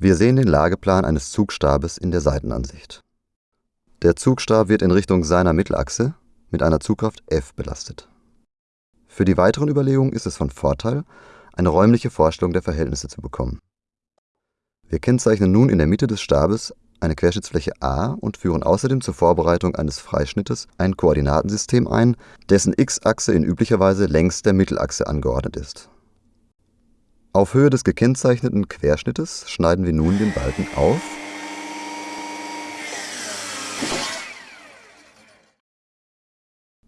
Wir sehen den Lageplan eines Zugstabes in der Seitenansicht. Der Zugstab wird in Richtung seiner Mittelachse mit einer Zugkraft F belastet. Für die weiteren Überlegungen ist es von Vorteil, eine räumliche Vorstellung der Verhältnisse zu bekommen. Wir kennzeichnen nun in der Mitte des Stabes eine Querschnittsfläche A und führen außerdem zur Vorbereitung eines Freischnittes ein Koordinatensystem ein, dessen x-Achse in üblicher Weise längs der Mittelachse angeordnet ist auf Höhe des gekennzeichneten Querschnittes schneiden wir nun den Balken auf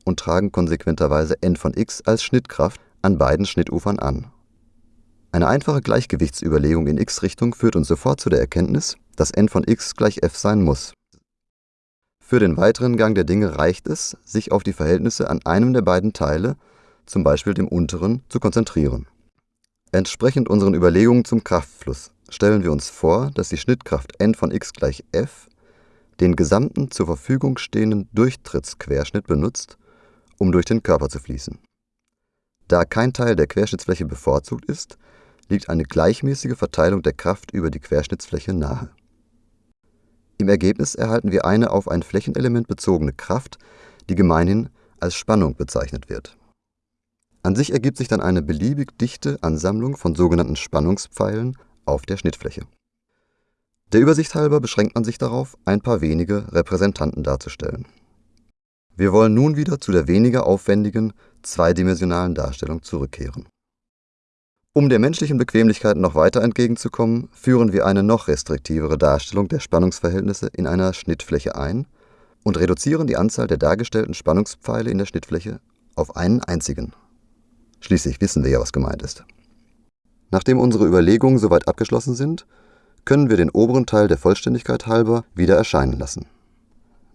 und tragen konsequenterweise n von x als Schnittkraft an beiden Schnittufern an. Eine einfache Gleichgewichtsüberlegung in x-Richtung führt uns sofort zu der Erkenntnis, dass n von x gleich f sein muss. Für den weiteren Gang der Dinge reicht es, sich auf die Verhältnisse an einem der beiden Teile, zum Beispiel dem unteren, zu konzentrieren Entsprechend unseren Überlegungen zum Kraftfluss stellen wir uns vor, dass die Schnittkraft N von x gleich F den gesamten zur Verfügung stehenden Durchtrittsquerschnitt benutzt, um durch den Körper zu fließen. Da kein Teil der Querschnittsfläche bevorzugt ist, liegt eine gleichmäßige Verteilung der Kraft über die Querschnittsfläche nahe. Im Ergebnis erhalten wir eine auf ein Flächenelement bezogene Kraft, die gemeinhin als Spannung bezeichnet wird an sich ergibt sich dann eine beliebig dichte Ansammlung von sogenannten Spannungspfeilen auf der Schnittfläche. Der Übersicht halber beschränkt man sich darauf, ein paar wenige Repräsentanten darzustellen. Wir wollen nun wieder zu der weniger aufwendigen zweidimensionalen Darstellung zurückkehren. Um der menschlichen Bequemlichkeit noch weiter entgegenzukommen, führen wir eine noch restriktivere Darstellung der Spannungsverhältnisse in einer Schnittfläche ein und reduzieren die Anzahl der dargestellten Spannungspfeile in der Schnittfläche auf einen einzigen Schließlich wissen wir ja, was gemeint ist. Nachdem unsere Überlegungen soweit abgeschlossen sind, können wir den oberen Teil der Vollständigkeit halber wieder erscheinen lassen.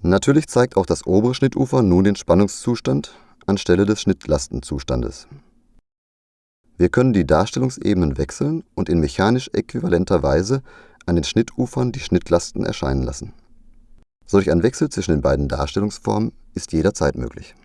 Natürlich zeigt auch das obere Schnittufer nun den Spannungszustand anstelle des Schnittlastенzustandes. Wir können die Darstellungsebenen wechseln und in mechanisch äquivalenter Weise an den Schnittufern die Schnittlasten erscheinen lassen. Solch ein Wechsel zwischen den beiden Darstellungsformen ist jederzeit möglich